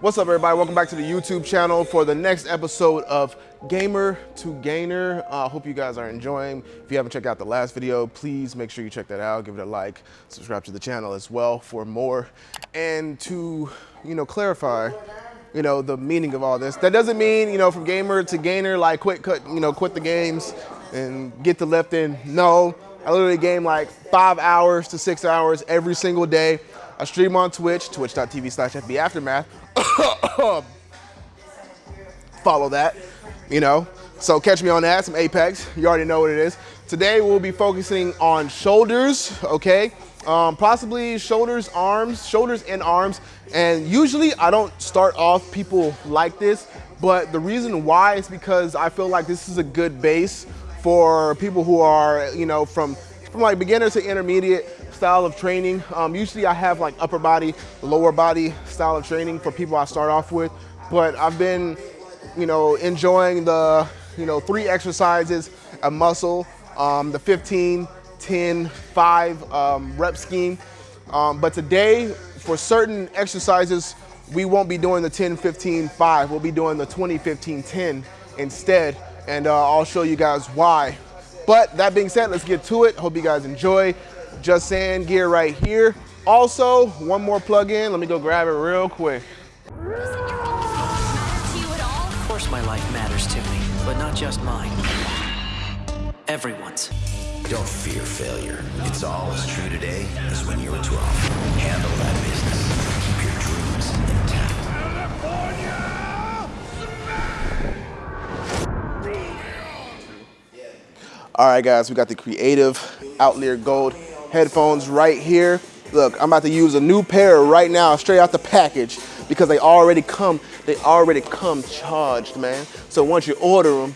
What's up, everybody? Welcome back to the YouTube channel for the next episode of Gamer to Gainer. I uh, hope you guys are enjoying. If you haven't checked out the last video, please make sure you check that out. Give it a like, subscribe to the channel as well for more. And to, you know, clarify, you know, the meaning of all this. That doesn't mean, you know, from gamer to gainer, like quit, cut, you know, quit the games and get the left in. No, I literally game like five hours to six hours every single day. I stream on Twitch, twitch.tv slash FB Aftermath. Follow that, you know. So catch me on that, some Apex. You already know what it is. Today we'll be focusing on shoulders, okay? Um, possibly shoulders, arms, shoulders and arms. And usually I don't start off people like this, but the reason why is because I feel like this is a good base for people who are, you know, from, from like beginner to intermediate style of training. Um, usually I have like upper body, lower body style of training for people I start off with, but I've been, you know, enjoying the, you know, three exercises, a muscle, um, the 15, 10, 5 um, rep scheme. Um, but today, for certain exercises, we won't be doing the 10, 15, 5. We'll be doing the 20, 15, 10 instead. And uh, I'll show you guys why. But that being said, let's get to it. Hope you guys enjoy. Just Sand gear right here. Also, one more plug-in. Let me go grab it real quick. Of course my life matters to me, but not just mine. Everyone's. Don't fear failure. It's all as true today as when you were 12. Handle that business. Keep your dreams intact. All right, guys, we got the Creative Outlier Gold headphones right here. Look, I'm about to use a new pair right now, straight out the package, because they already come, they already come charged, man. So once you order them,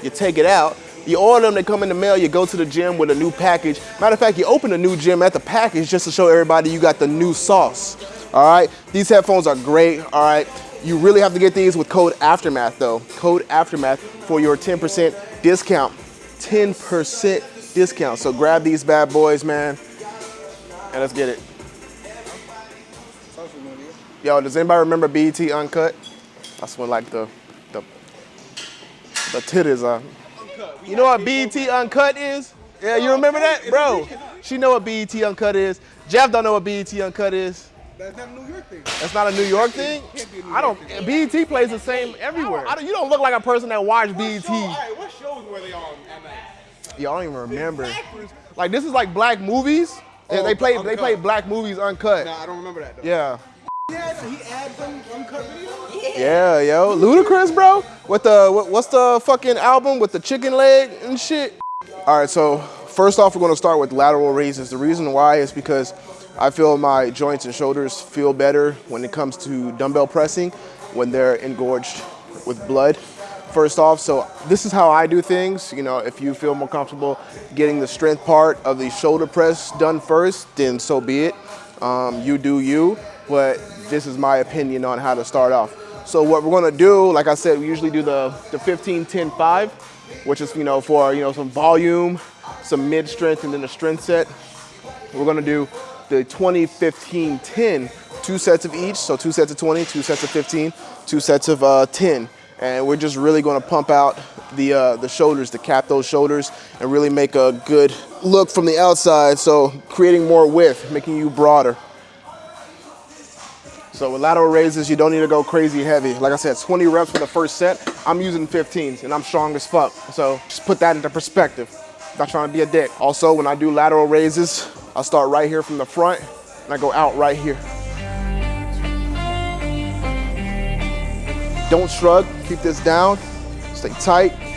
you take it out, you order them, they come in the mail, you go to the gym with a new package. Matter of fact, you open a new gym at the package just to show everybody you got the new sauce. All right, these headphones are great, all right. You really have to get these with code Aftermath though. Code Aftermath for your 10% discount. 10% discount. So grab these bad boys, man, and let's get it. Yo, does anybody remember BET Uncut? That's when like the the the titties are. You know what BET Uncut is? Yeah, you remember that, bro? She know what BET Uncut is. Jeff don't know what BET Uncut is. That's not a New York thing. That's not a New York thing. I don't. BET plays the same everywhere. I don't, you don't look like a person that watched BET. Show, right, what shows were they on at night? Yo, I don't even remember. Like this is like black movies. Oh, they play they uncut. play black movies uncut. Nah, I don't remember that though. Yeah. He had, he had some uncut videos? Yeah, yo, Ludacris, bro. What the what, what's the fucking album with the chicken leg and shit? All right, so first off, we're gonna start with lateral raises. The reason why is because I feel my joints and shoulders feel better when it comes to dumbbell pressing when they're engorged with blood. First off, so this is how I do things. You know, if you feel more comfortable getting the strength part of the shoulder press done first, then so be it. Um, you do you, but this is my opinion on how to start off. So what we're gonna do, like I said, we usually do the, the 15, 10, 5, which is, you know, for, you know, some volume, some mid strength, and then a strength set. We're gonna do the 20, 15, 10, two sets of each. So two sets of 20, two sets of 15, two sets of uh, 10. And we're just really gonna pump out the, uh, the shoulders, to cap those shoulders and really make a good look from the outside. So creating more width, making you broader. So with lateral raises, you don't need to go crazy heavy. Like I said, 20 reps for the first set. I'm using 15s and I'm strong as fuck. So just put that into perspective. Not trying to be a dick. Also, when I do lateral raises, I start right here from the front and I go out right here. Don't shrug, keep this down, stay tight.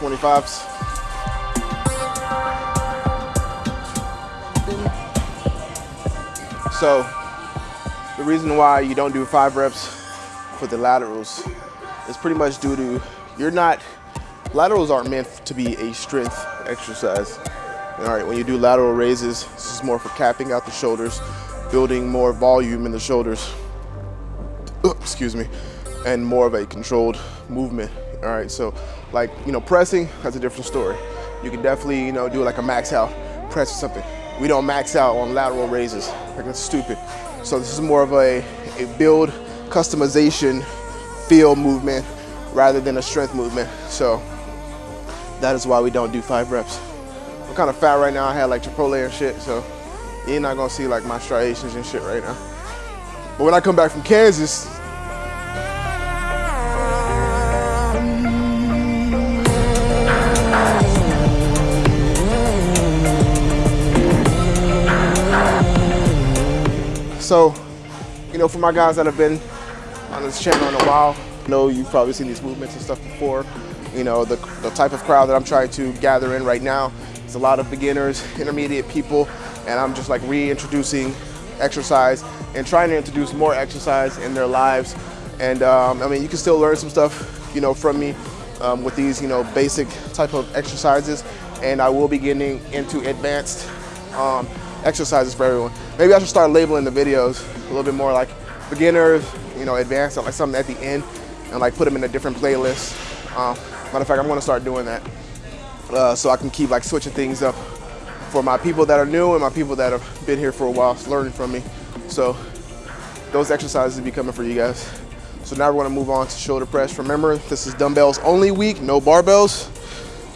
25s. So the reason why you don't do five reps for the laterals is pretty much due to you're not, laterals aren't meant to be a strength exercise. All right, when you do lateral raises, this is more for capping out the shoulders, building more volume in the shoulders, excuse me, and more of a controlled movement. All right, so like, you know, pressing, that's a different story. You can definitely, you know, do like a max out press or something. We don't max out on lateral raises. Like that's stupid. So this is more of a, a build customization feel movement rather than a strength movement. So that is why we don't do five reps. I'm kind of fat right now. I had like Chipotle and shit, so you're not gonna see like my striations and shit right now. But when I come back from Kansas, So, you know, for my guys that have been on this channel in a while, I know you've probably seen these movements and stuff before. You know, the, the type of crowd that I'm trying to gather in right now is a lot of beginners, intermediate people, and I'm just like reintroducing exercise and trying to introduce more exercise in their lives. And um, I mean, you can still learn some stuff, you know, from me um, with these, you know, basic type of exercises. And I will be getting into advanced um, exercises for everyone. Maybe I should start labeling the videos a little bit more like beginners, you know, advanced, like something at the end, and like put them in a different playlist. Uh, matter of fact, I'm gonna start doing that uh, so I can keep like switching things up for my people that are new and my people that have been here for a while, learning from me. So those exercises will be coming for you guys. So now we're gonna move on to shoulder press. Remember, this is dumbbells only week, no barbells.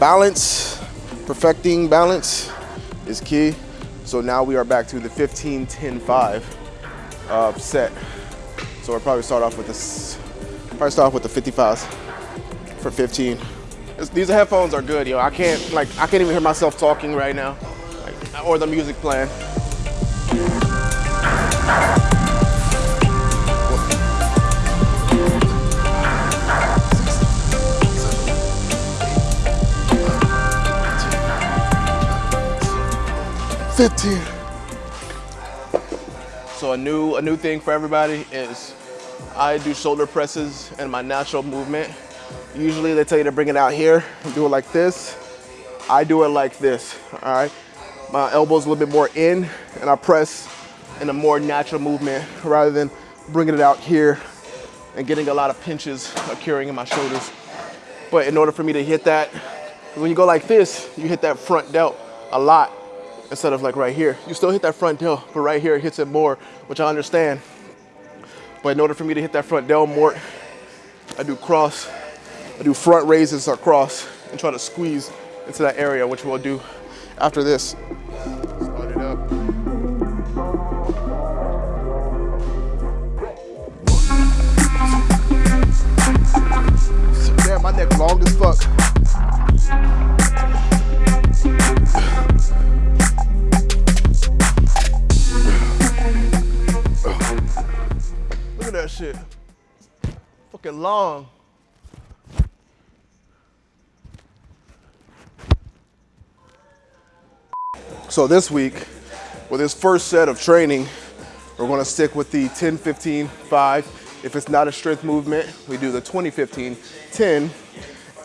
Balance, perfecting balance is key. So now we are back to the 15, 10, 5 uh, set. So we'll probably start off with this, probably start off with the 55s for 15. It's, these headphones are good, yo. I can't, like, I can't even hear myself talking right now, like, or the music playing. Fifteen. So a new a new thing for everybody is I do shoulder presses and my natural movement. Usually they tell you to bring it out here and do it like this. I do it like this, all right? My elbow's a little bit more in and I press in a more natural movement rather than bringing it out here and getting a lot of pinches occurring in my shoulders. But in order for me to hit that, when you go like this, you hit that front delt a lot instead of like right here. You still hit that front delt, but right here it hits it more, which I understand. But in order for me to hit that front delt more, I do cross, I do front raises across and try to squeeze into that area, which we'll do after this. Damn, my neck long as fuck. Shit. Fucking long. So this week, with this first set of training, we're gonna stick with the 10, 15, 5. If it's not a strength movement, we do the 20, 15, 10.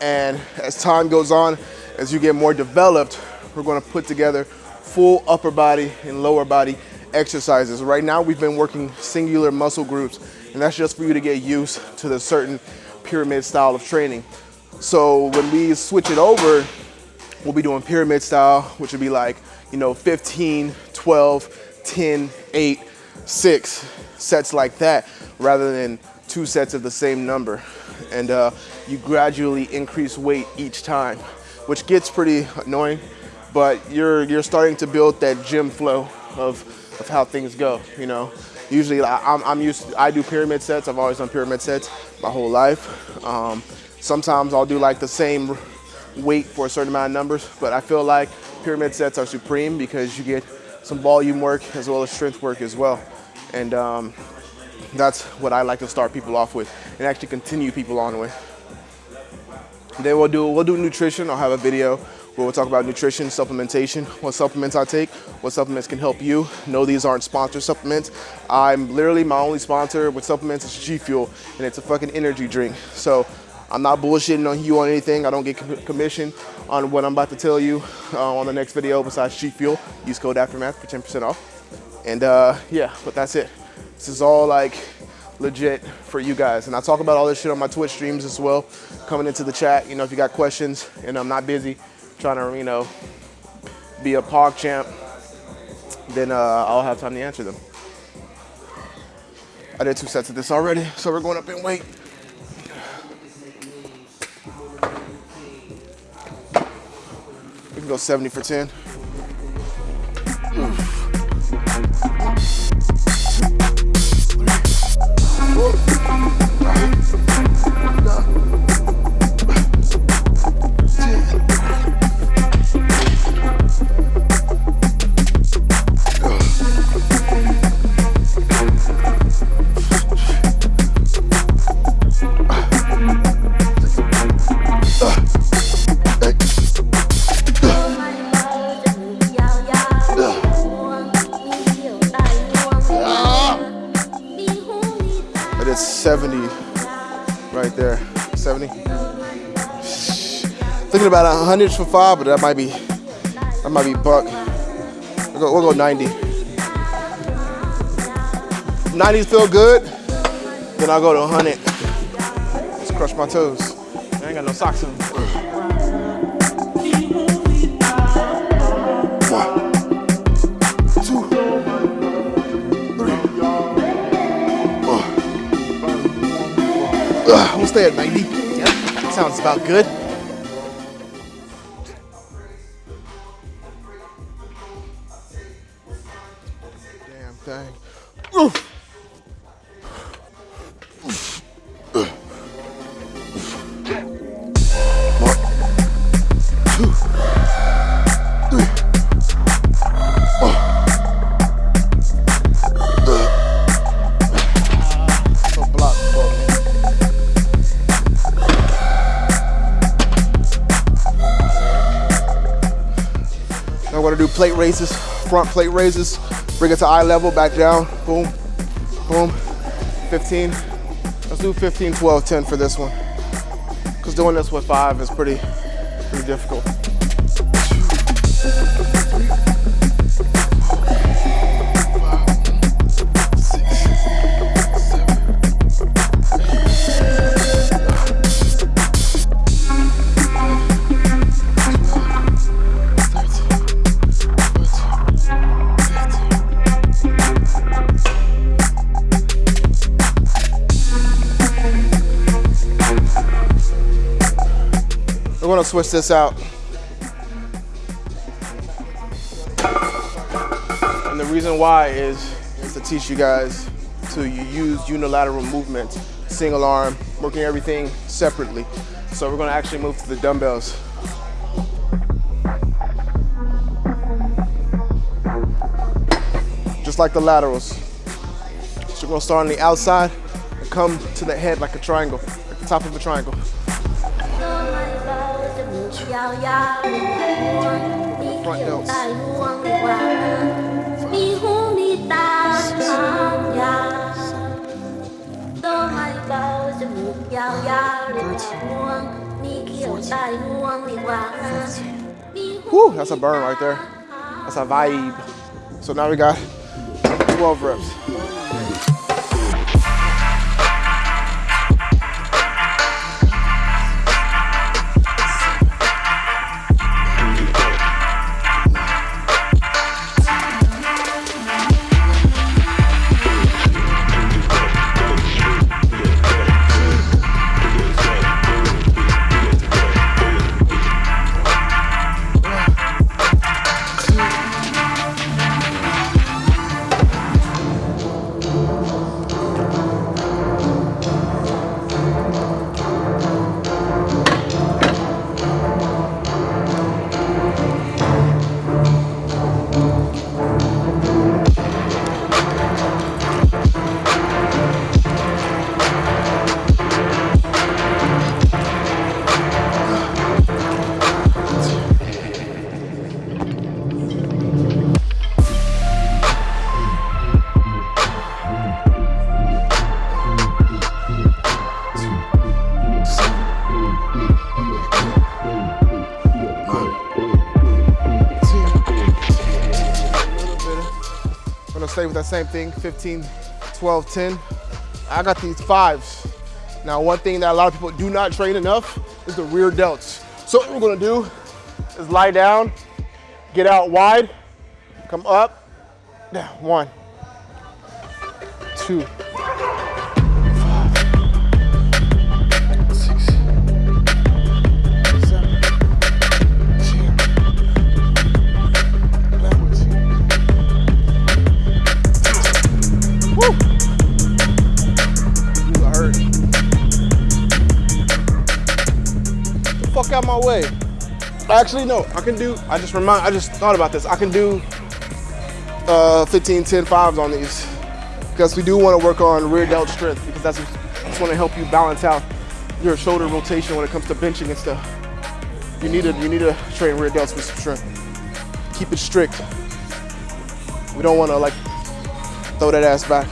And as time goes on, as you get more developed, we're gonna put together full upper body and lower body exercises. Right now, we've been working singular muscle groups, and that's just for you to get used to the certain pyramid style of training. So when we switch it over, we'll be doing pyramid style, which would be like, you know, 15, 12, 10, 8, 6, sets like that, rather than two sets of the same number. And uh, you gradually increase weight each time, which gets pretty annoying, but you're, you're starting to build that gym flow of, of how things go, you know. Usually I'm, I'm used, to, I do pyramid sets. I've always done pyramid sets my whole life. Um, sometimes I'll do like the same weight for a certain amount of numbers, but I feel like pyramid sets are supreme because you get some volume work as well as strength work as well. And um, that's what I like to start people off with and actually continue people on with. Then we'll do we'll do nutrition. I'll have a video where we'll talk about nutrition, supplementation, what supplements I take, what supplements can help you. No, these aren't sponsored supplements. I'm literally my only sponsor with supplements is G Fuel, and it's a fucking energy drink. So I'm not bullshitting on you on anything. I don't get commission on what I'm about to tell you uh, on the next video. Besides G Fuel, use code Aftermath for 10% off. And uh, yeah, but that's it. This is all like legit for you guys. And I talk about all this shit on my Twitch streams as well. Coming into the chat, you know, if you got questions and I'm not busy trying to, you know, be a pog champ, then uh, I'll have time to answer them. I did two sets of this already, so we're going up in weight. We can go 70 for 10. Thinking about a hundred for five, but that might be that might be buck. We'll go, we'll go 90. 90s feel good, then I'll go to 100. Let's crush my toes. I ain't got no socks on. One, two, three. Ugh, we'll stay at 90. Yep. Sounds about good. Gonna do plate raises, front plate raises, bring it to eye level, back down, boom, boom, 15. Let's do 15, 12, 10 for this one. Cause doing this with five is pretty, pretty difficult. Switch this out. And the reason why is, is to teach you guys to use unilateral movement, single arm, working everything separately. So we're gonna actually move to the dumbbells. Just like the laterals. So we're gonna start on the outside and come to the head like a triangle, like the top of a triangle. Whew, that's a burn right there. That's a vibe. So now we got 12 reps. That same thing, 15, 12, 10. I got these fives. Now, one thing that a lot of people do not train enough is the rear delts. So what we're gonna do is lie down, get out wide, come up, down, one, two, out my way. Actually, no, I can do, I just remind, I just thought about this. I can do uh, 15, 10 fives on these because we do want to work on rear delt strength because that's just want to help you balance out your shoulder rotation when it comes to benching and stuff. You need to, you need to train rear delts with some strength. Keep it strict. We don't want to like throw that ass back.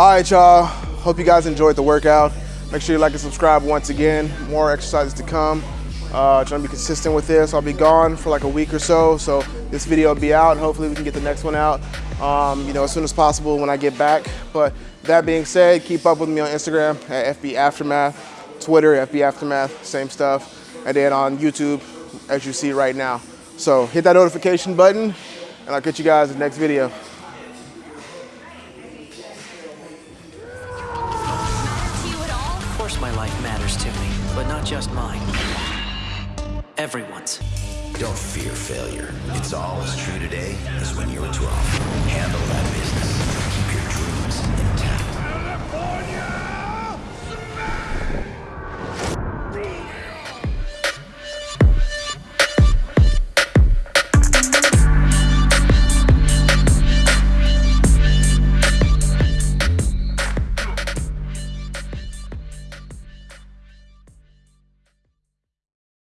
All right, y'all. Hope you guys enjoyed the workout. Make sure you like and subscribe once again. More exercises to come. Uh, trying to be consistent with this. I'll be gone for like a week or so, so this video will be out. Hopefully, we can get the next one out, um, you know, as soon as possible when I get back. But that being said, keep up with me on Instagram at FB Aftermath, Twitter FB Aftermath, same stuff, and then on YouTube, as you see right now. So hit that notification button, and I'll catch you guys in the next video. my life matters to me, but not just mine. Everyone's. Don't fear failure. It's all as true today as when you were 12. Handle that business.